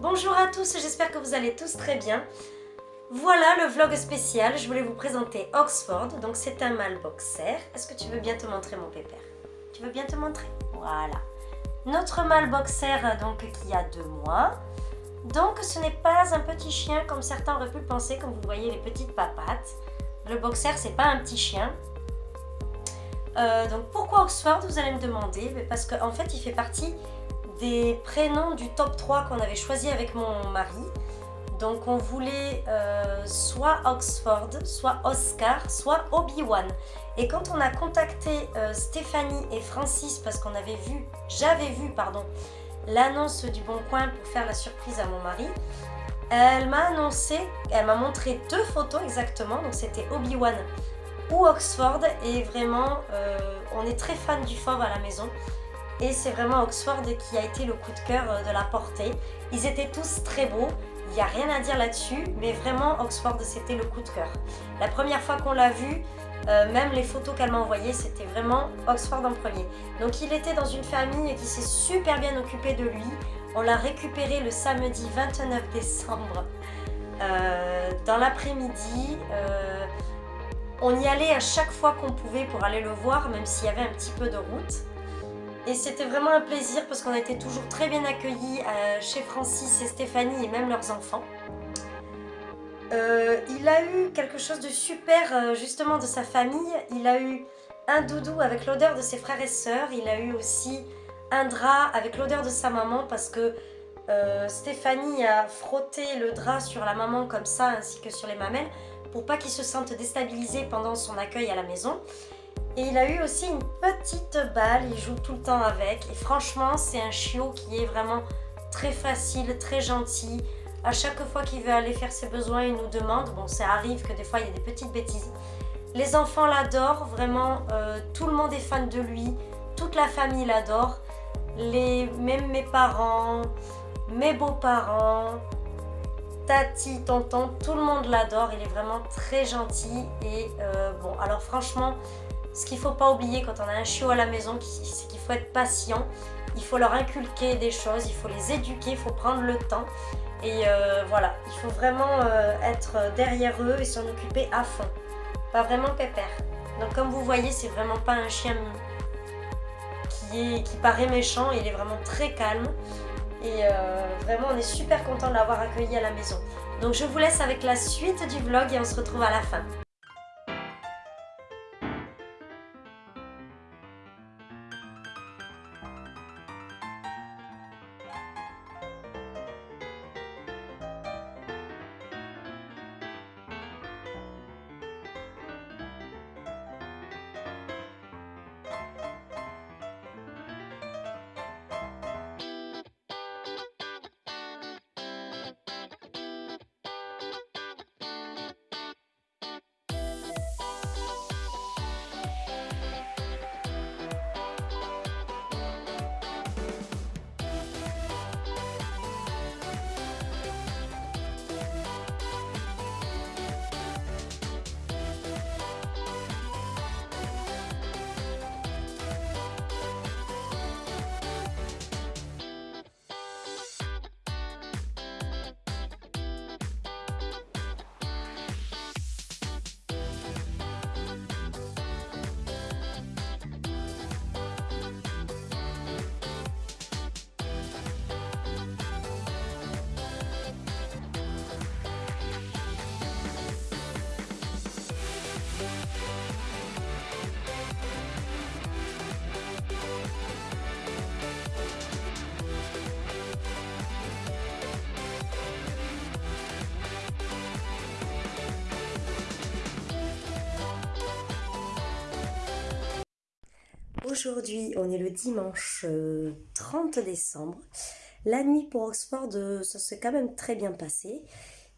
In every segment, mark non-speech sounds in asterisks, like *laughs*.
Bonjour à tous, j'espère que vous allez tous très bien. Voilà le vlog spécial, je voulais vous présenter Oxford, donc c'est un mâle. Est-ce que tu veux bien te montrer mon pépère? Tu veux bien te montrer? Voilà. Notre mâle boxer donc qui a deux mois. Donc ce n'est pas un petit chien comme certains auraient pu le penser, comme vous voyez les petites papates. Le boxer c'est pas un petit chien. Euh, donc pourquoi Oxford vous allez me demander? Parce qu'en fait il fait partie des prénoms du top 3 qu'on avait choisi avec mon mari. Donc on voulait euh, soit Oxford, soit Oscar, soit Obi-Wan. Et quand on a contacté euh, Stéphanie et Francis, parce qu'on avait vu, j'avais vu, pardon, l'annonce du Bon Coin pour faire la surprise à mon mari, elle m'a annoncé, elle m'a montré deux photos exactement, donc c'était Obi-Wan ou Oxford, et vraiment, euh, on est très fan du fauve à la maison et c'est vraiment Oxford qui a été le coup de cœur euh, de la portée. Ils étaient tous très beaux, il n'y a rien à dire là-dessus, mais vraiment Oxford c'était le coup de cœur. La première fois qu'on l'a vu, euh, même les photos qu'elle m'a envoyées, c'était vraiment Oxford en premier. Donc il était dans une famille qui s'est super bien occupée de lui. On l'a récupéré le samedi 29 décembre euh, dans l'après-midi. on y allait à chaque fois qu'on pouvait pour aller le voir, même s'il y avait un petit peu de route. Et c'était vraiment un plaisir parce qu'on a été toujours très bien accueillis euh, chez Francis et Stéphanie et même leurs enfants. Euh, il a eu quelque chose de super euh, justement de sa famille. Il a eu un doudou avec l'odeur de ses frères et sœurs. Il a eu aussi un drap avec l'odeur de sa maman parce que Stéphanie a frotté le drap sur la maman comme ça ainsi que sur les mamelles pour pas qu'il se sente déstabilisé pendant son accueil à la maison. Et il a eu aussi une petite balle, il joue tout le temps avec. Et franchement, c'est un chiot qui est vraiment très facile, très gentil. À chaque fois qu'il veut aller faire ses besoins, il nous demande. Bon, ça arrive que des fois, il y a des petites bêtises. Les enfants l'adorent, vraiment, euh, tout le monde est fan de lui. Toute la famille l'adore. Les, même mes parents, mes beaux-parents, tati, tonton, tout le monde l'adore. Il est vraiment très gentil. Et euh, bon, alors franchement, ce qu'il faut pas oublier quand on a un chiot à la maison, c'est qu'il faut être patient. Il faut leur inculquer des choses, il faut les éduquer, il faut prendre le temps. Et euh, voilà, il faut vraiment euh, être derrière eux et s'en occuper à fond. Pas vraiment pépère. Donc comme vous voyez, c'est vraiment pas un chien qui, est, qui paraît méchant, il est vraiment très calme. Et euh, vraiment, on est super content de l'avoir accueilli à la maison. Donc je vous laisse avec la suite du vlog et on se retrouve à la fin. Aujourd'hui, on est le dimanche 30 euh, décembre. La nuit pour Oxford, euh, ça s'est quand même très bien passé.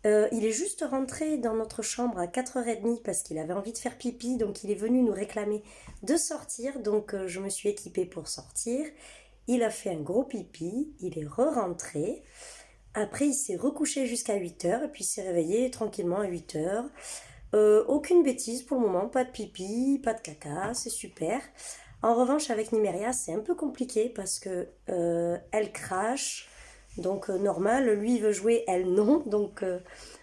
Euh, il est juste rentré dans notre chambre à 4h30 parce qu'il avait envie de faire pipi, donc il est venu nous réclamer de sortir, donc je me suis équipée pour sortir. Il a fait un gros pipi, il est re-rentré. Après, il s'est recouché jusqu'à 8h et puis s'est réveillé tranquillement à 8h. aucune bêtise pour le moment, pas de pipi, pas de caca, c'est super. En revanche, avec Nimeria, c'est un peu compliqué parce que euh, elle crache, Donc normal, lui veut jouer, elle non. Donc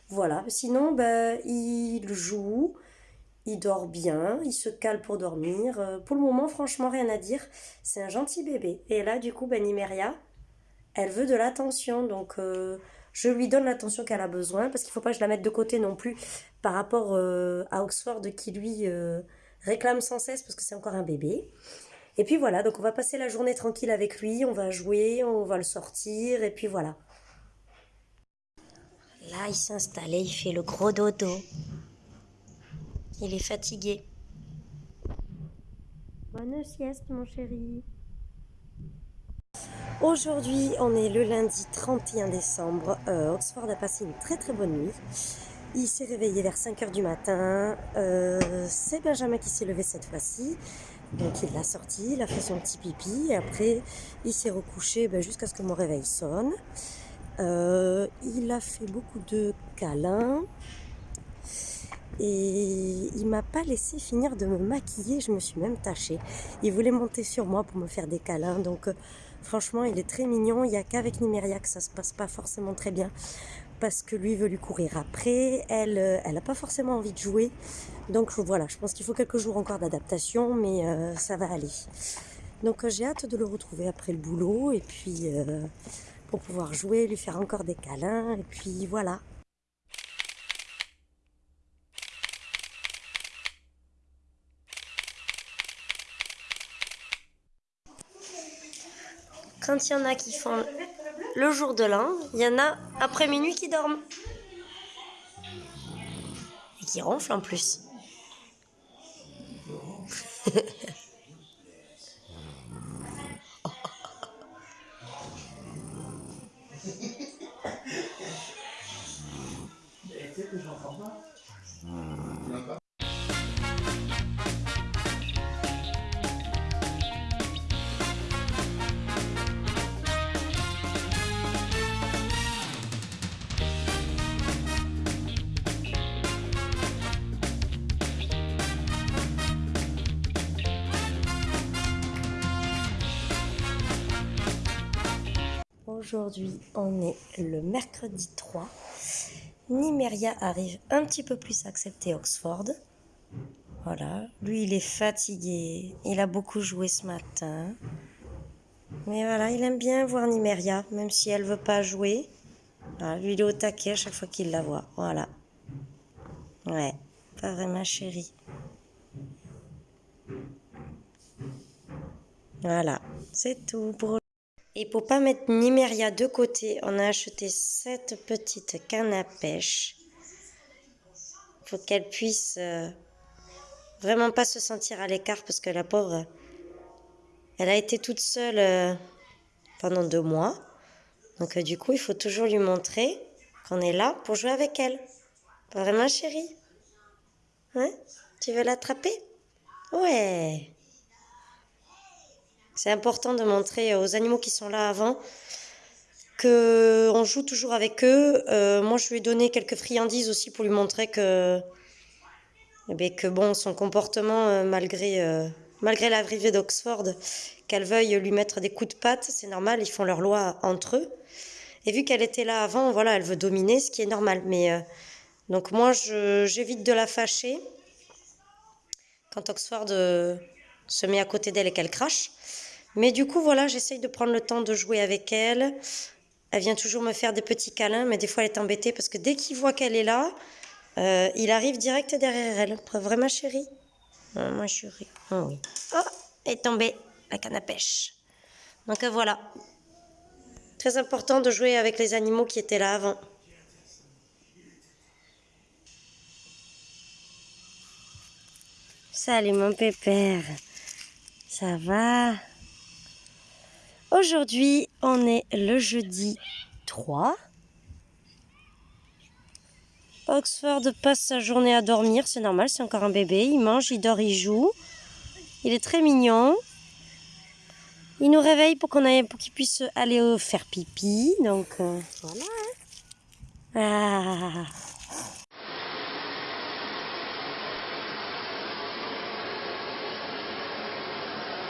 voilà. Sinon, ben, il joue, il dort bien, il se cale pour dormir. pour le moment, franchement, rien à dire. C'est un gentil bébé. Et là, du coup, ben, Nimeria, elle veut de l'attention. Donc je lui donne l'attention qu'elle a besoin parce qu'il ne faut pas que je la mette de côté non plus par rapport euh, à Oxford qui lui euh, réclame sans cesse parce que c'est encore un bébé. Et puis voilà, donc on va passer la journée tranquille avec lui, on va jouer, on va le sortir et puis voilà. Là, il s'est installé, il fait le gros dodo. Il est fatigué. Bonne sieste, mon chéri. Aujourd'hui, on est le lundi 31 décembre. Euh, Oxford a passé une très très bonne nuit. Il s'est réveillé vers 5h du matin. Euh, c'est Benjamin qui s'est levé cette fois-ci. Donc il l'a sorti, il a fait son petit pipi. Et après, il s'est recouché ben, jusqu'à ce que mon réveil sonne. Euh, il a fait beaucoup de câlins. Et il m'a pas laissé finir de me maquiller. Je me suis même tachée. Il voulait monter sur moi pour me faire des câlins. Donc Franchement, il est très mignon. Il n'y a qu'avec Nimeria que ça se passe pas forcément très bien parce que lui veut lui courir après. Elle, euh, n'a pas forcément envie de jouer. Donc voilà, je pense qu'il faut quelques jours encore d'adaptation, mais euh, ça va aller. Donc euh, j'ai hâte de le retrouver après le boulot et puis pour pouvoir jouer, lui faire encore des câlins et puis voilà. Quand il y en a qui font le jour de l'an, il y en a après minuit qui dorment. Et qui ronflent en plus. Aujourd'hui, on est le mercredi 3. Nimeria arrive un petit peu plus à accepter Oxford. Voilà, lui il est fatigué, il a beaucoup joué ce matin. Mais voilà, il aime bien voir Nimeria, même si elle veut pas jouer. lui il est au taquet à chaque fois qu'il la voit. Voilà. Ouais, pas vraiment chérie. Voilà, c'est tout pour et pour pas mettre Nimeria de côté, on a acheté cette petite canne à pêche. Faut qu'elle puisse euh, vraiment pas se sentir à l'écart parce que la pauvre, elle a été toute seule euh, pendant deux mois. Donc euh, du coup, il faut toujours lui montrer qu'on est là pour jouer avec elle. Vraiment, chérie Hein Tu veux l'attraper? Ouais c'est important de montrer aux animaux qui sont là avant que on joue toujours avec eux. Euh, moi, je lui ai donné quelques friandises aussi pour lui montrer que, eh bien, que bon, son comportement, euh, malgré, euh, malgré l'arrivée d'Oxford, qu'elle veuille lui mettre des coups de patte, c'est normal, ils font leur loi entre eux. Et vu qu'elle était là avant, voilà, elle veut dominer, ce qui est normal. Mais donc moi, j'évite de la fâcher quand Oxford se met à côté d'elle et qu'elle crache. Mais du coup, voilà, j'essaye de prendre le temps de jouer avec elle. Elle vient toujours me faire des petits câlins, mais des fois elle est embêtée parce que dès qu'il voit qu'elle est là, euh, il arrive direct derrière elle. Vraiment, chérie? Oh, chérie. Oui. Oh, elle est tombée, la canne à pêche. Donc euh, voilà. Très important de jouer avec les animaux qui étaient là avant. Salut mon pépère. Ça va? Aujourd'hui, on est le jeudi 3. Oxford passe sa journée à dormir, c'est normal, c'est encore un bébé. Il mange, il dort, il joue. Il est très mignon. Il nous réveille pour qu'on pour qu'il puisse aller faire pipi. Donc euh, voilà. Ah.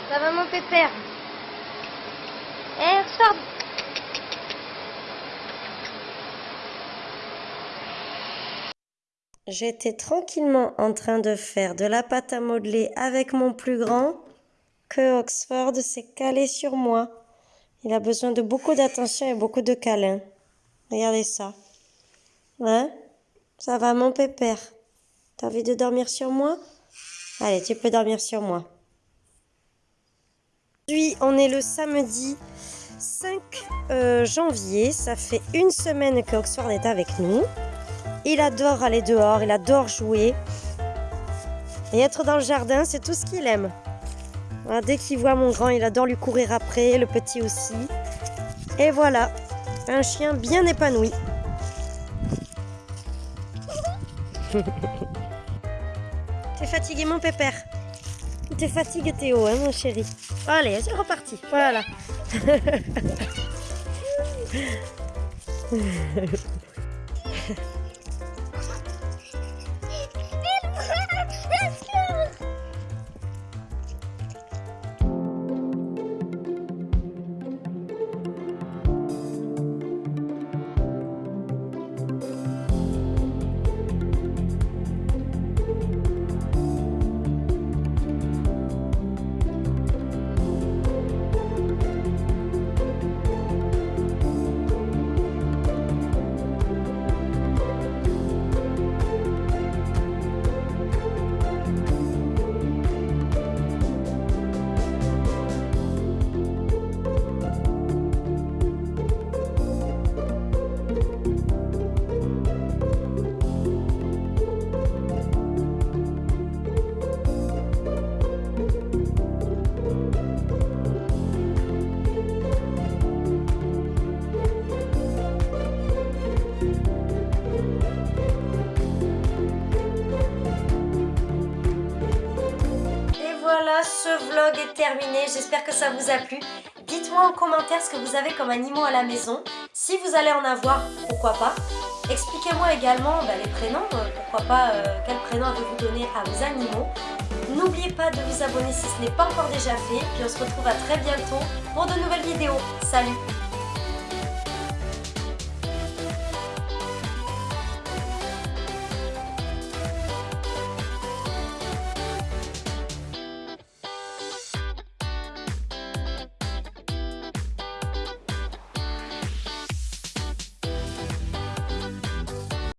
Ça va mon pépère? Eh, J'étais tranquillement en train de faire de la pâte à modeler avec mon plus grand que Oxford s'est calé sur moi. Il a besoin de beaucoup d'attention et beaucoup de câlins. Regardez ça. Hein? Ça va mon pépère? T'as envie de dormir sur moi? Allez, tu peux dormir sur moi. Aujourd'hui, on est le samedi 5 euh, janvier. Ça fait une semaine que Oxford est avec nous. Il adore aller dehors, il adore jouer. Et être dans le jardin, c'est tout ce qu'il aime. dès qu'il voit mon grand, il adore lui courir après, le petit aussi. Et voilà, un chien bien épanoui. *laughs* T'es fatigué mon pépère? T'es fatigué Théo, hein mon chéri? Allez, c'est reparti, voilà. Hehehehe est terminé. J'espère que ça vous a plu. Dites-moi en commentaire ce que vous avez comme animaux à la maison. Si vous allez en avoir, pourquoi pas. Expliquez-moi également bah, les prénoms. Euh, pourquoi pas, euh, quel prénom avez-vous donné à vos animaux. N'oubliez pas de vous abonner si ce n'est pas encore déjà fait. Puis on se retrouve à très bientôt pour de nouvelles vidéos. Salut